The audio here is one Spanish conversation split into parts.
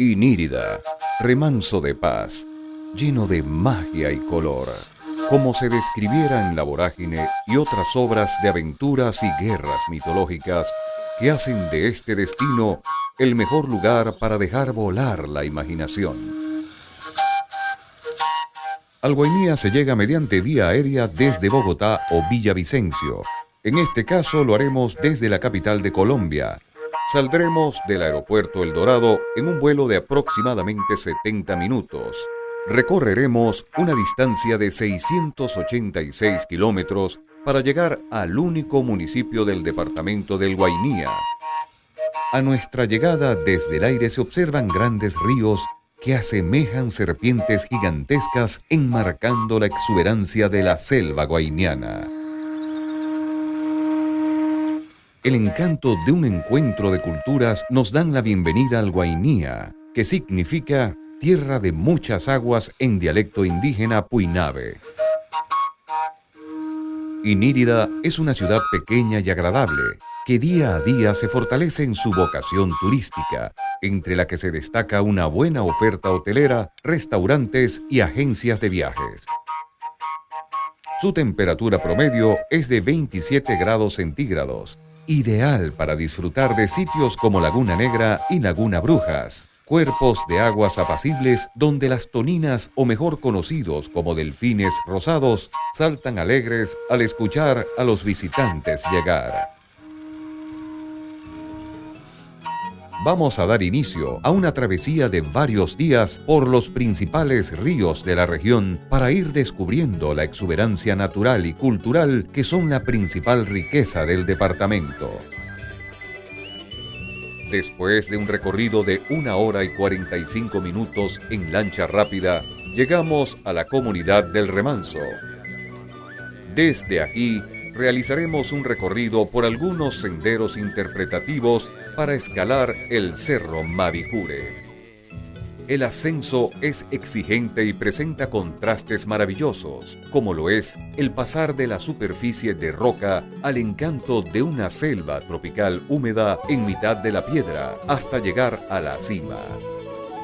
Inírida, remanso de paz, lleno de magia y color, como se describiera en La Vorágine y otras obras de aventuras y guerras mitológicas que hacen de este destino el mejor lugar para dejar volar la imaginación. Al Guainía se llega mediante vía aérea desde Bogotá o Villavicencio. En este caso lo haremos desde la capital de Colombia. Saldremos del aeropuerto El Dorado en un vuelo de aproximadamente 70 minutos. Recorreremos una distancia de 686 kilómetros para llegar al único municipio del departamento del Guainía. A nuestra llegada desde el aire se observan grandes ríos que asemejan serpientes gigantescas enmarcando la exuberancia de la selva guainiana. El encanto de un encuentro de culturas nos dan la bienvenida al Guainía, que significa tierra de muchas aguas en dialecto indígena puinabe. Inírida es una ciudad pequeña y agradable, que día a día se fortalece en su vocación turística, entre la que se destaca una buena oferta hotelera, restaurantes y agencias de viajes. Su temperatura promedio es de 27 grados centígrados, ideal para disfrutar de sitios como Laguna Negra y Laguna Brujas, cuerpos de aguas apacibles donde las toninas o mejor conocidos como delfines rosados saltan alegres al escuchar a los visitantes llegar. Vamos a dar inicio a una travesía de varios días por los principales ríos de la región para ir descubriendo la exuberancia natural y cultural que son la principal riqueza del departamento. Después de un recorrido de una hora y 45 minutos en lancha rápida, llegamos a la comunidad del Remanso. Desde aquí realizaremos un recorrido por algunos senderos interpretativos para escalar el Cerro Mavicure. El ascenso es exigente y presenta contrastes maravillosos, como lo es el pasar de la superficie de roca al encanto de una selva tropical húmeda en mitad de la piedra hasta llegar a la cima.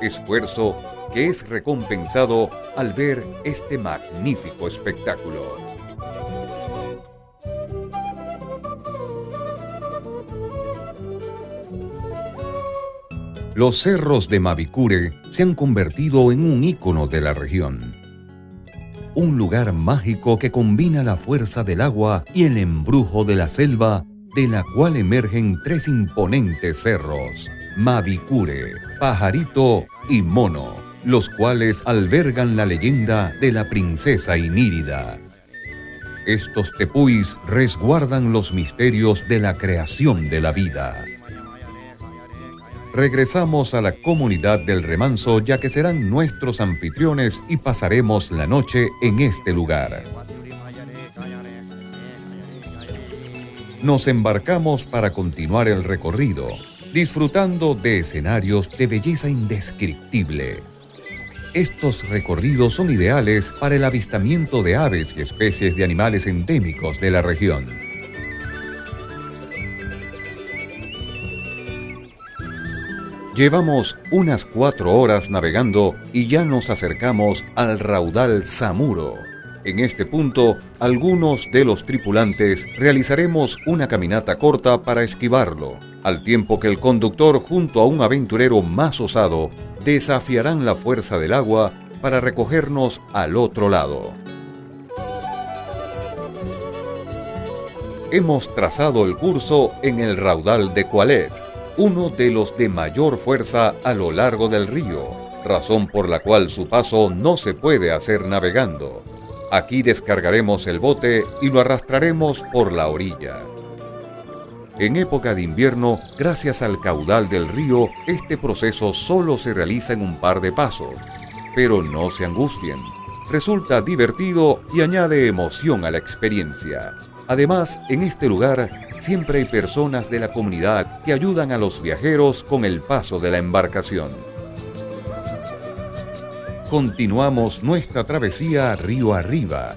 Esfuerzo que es recompensado al ver este magnífico espectáculo. Los cerros de Mavicure se han convertido en un ícono de la región. Un lugar mágico que combina la fuerza del agua y el embrujo de la selva, de la cual emergen tres imponentes cerros, Mavicure, Pajarito y Mono, los cuales albergan la leyenda de la princesa Inírida. Estos tepuis resguardan los misterios de la creación de la vida regresamos a la comunidad del remanso ya que serán nuestros anfitriones y pasaremos la noche en este lugar. Nos embarcamos para continuar el recorrido, disfrutando de escenarios de belleza indescriptible. Estos recorridos son ideales para el avistamiento de aves y especies de animales endémicos de la región. Llevamos unas cuatro horas navegando y ya nos acercamos al raudal Samuro. En este punto, algunos de los tripulantes realizaremos una caminata corta para esquivarlo, al tiempo que el conductor junto a un aventurero más osado desafiarán la fuerza del agua para recogernos al otro lado. Hemos trazado el curso en el raudal de Coalet, uno de los de mayor fuerza a lo largo del río, razón por la cual su paso no se puede hacer navegando. Aquí descargaremos el bote y lo arrastraremos por la orilla. En época de invierno, gracias al caudal del río, este proceso solo se realiza en un par de pasos. Pero no se angustien. Resulta divertido y añade emoción a la experiencia. Además, en este lugar siempre hay personas de la comunidad que ayudan a los viajeros con el paso de la embarcación. Continuamos nuestra travesía río arriba.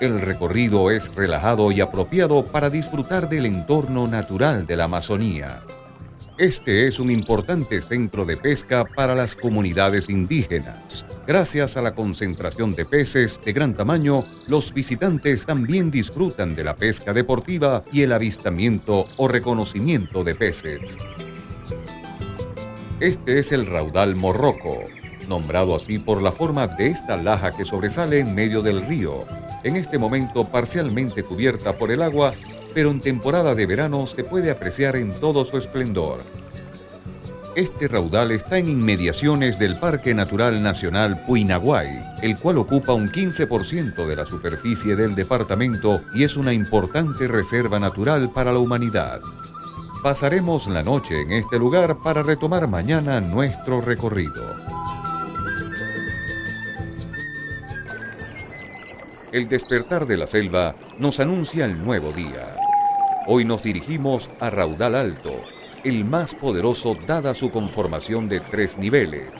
El recorrido es relajado y apropiado para disfrutar del entorno natural de la Amazonía. Este es un importante centro de pesca para las comunidades indígenas. Gracias a la concentración de peces de gran tamaño, los visitantes también disfrutan de la pesca deportiva y el avistamiento o reconocimiento de peces. Este es el raudal morroco, nombrado así por la forma de esta laja que sobresale en medio del río, en este momento parcialmente cubierta por el agua pero en temporada de verano se puede apreciar en todo su esplendor. Este raudal está en inmediaciones del Parque Natural Nacional Puinaguay, el cual ocupa un 15% de la superficie del departamento y es una importante reserva natural para la humanidad. Pasaremos la noche en este lugar para retomar mañana nuestro recorrido. El despertar de la selva nos anuncia el nuevo día. Hoy nos dirigimos a Raudal Alto, el más poderoso dada su conformación de tres niveles.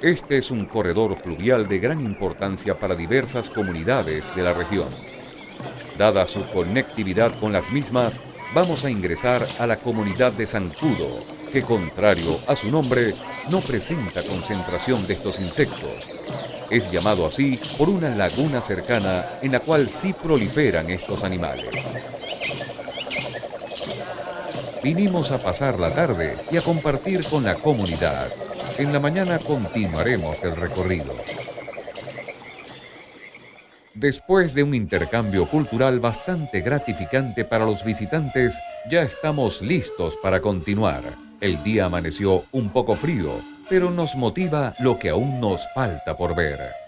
Este es un corredor fluvial de gran importancia para diversas comunidades de la región. Dada su conectividad con las mismas, vamos a ingresar a la comunidad de Zancudo, que contrario a su nombre, no presenta concentración de estos insectos. Es llamado así por una laguna cercana en la cual sí proliferan estos animales. Vinimos a pasar la tarde y a compartir con la comunidad. En la mañana continuaremos el recorrido. Después de un intercambio cultural bastante gratificante para los visitantes, ya estamos listos para continuar. El día amaneció un poco frío, pero nos motiva lo que aún nos falta por ver.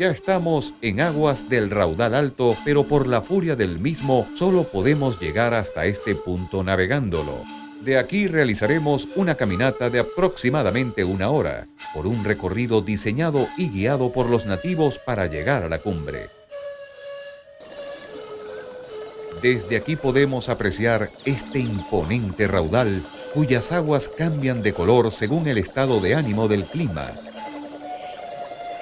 Ya estamos en aguas del raudal alto, pero por la furia del mismo solo podemos llegar hasta este punto navegándolo. De aquí realizaremos una caminata de aproximadamente una hora, por un recorrido diseñado y guiado por los nativos para llegar a la cumbre. Desde aquí podemos apreciar este imponente raudal cuyas aguas cambian de color según el estado de ánimo del clima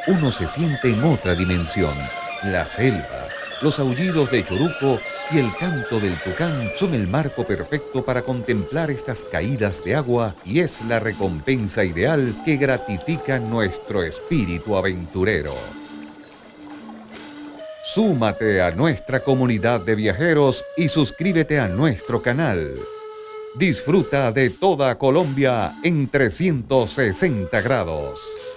uno se siente en otra dimensión. La selva, los aullidos de Choruco y el canto del tucán son el marco perfecto para contemplar estas caídas de agua y es la recompensa ideal que gratifica nuestro espíritu aventurero. Súmate a nuestra comunidad de viajeros y suscríbete a nuestro canal. Disfruta de toda Colombia en 360 grados.